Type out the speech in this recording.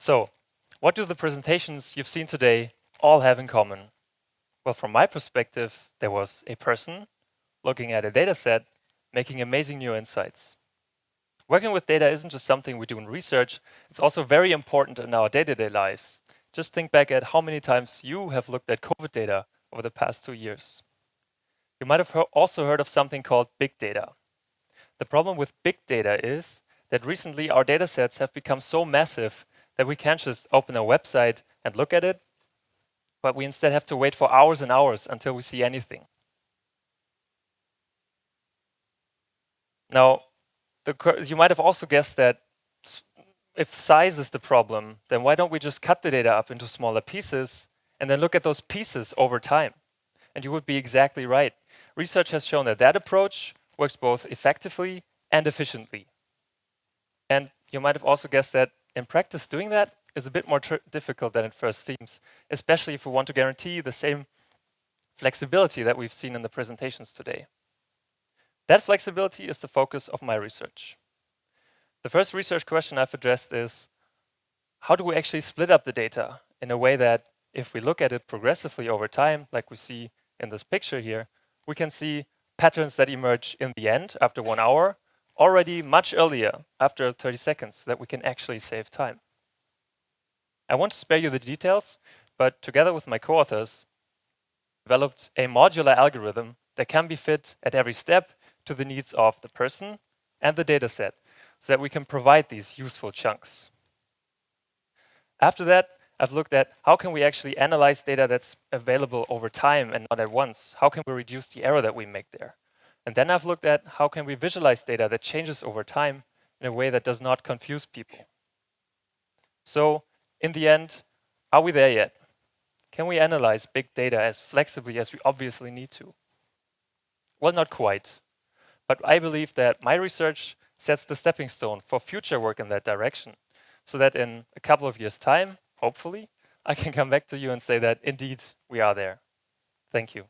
So, what do the presentations you've seen today all have in common? Well, from my perspective, there was a person looking at a data set, making amazing new insights. Working with data isn't just something we do in research, it's also very important in our day-to-day -day lives. Just think back at how many times you have looked at COVID data over the past two years. You might have also heard of something called big data. The problem with big data is that recently our data sets have become so massive that we can't just open a website and look at it, but we instead have to wait for hours and hours until we see anything. Now, you might have also guessed that if size is the problem, then why don't we just cut the data up into smaller pieces and then look at those pieces over time? And you would be exactly right. Research has shown that that approach works both effectively and efficiently. And you might have also guessed that in practice, doing that is a bit more difficult than it first seems, especially if we want to guarantee the same flexibility that we've seen in the presentations today. That flexibility is the focus of my research. The first research question I've addressed is, how do we actually split up the data in a way that if we look at it progressively over time, like we see in this picture here, we can see patterns that emerge in the end after one hour already much earlier, after 30 seconds, that we can actually save time. I want to spare you the details, but together with my co-authors, developed a modular algorithm that can be fit at every step to the needs of the person and the dataset, so that we can provide these useful chunks. After that, I've looked at how can we actually analyze data that's available over time and not at once? How can we reduce the error that we make there? And then I've looked at how can we visualize data that changes over time in a way that does not confuse people. So in the end, are we there yet? Can we analyze big data as flexibly as we obviously need to? Well, not quite. But I believe that my research sets the stepping stone for future work in that direction, so that in a couple of years' time, hopefully, I can come back to you and say that indeed we are there. Thank you.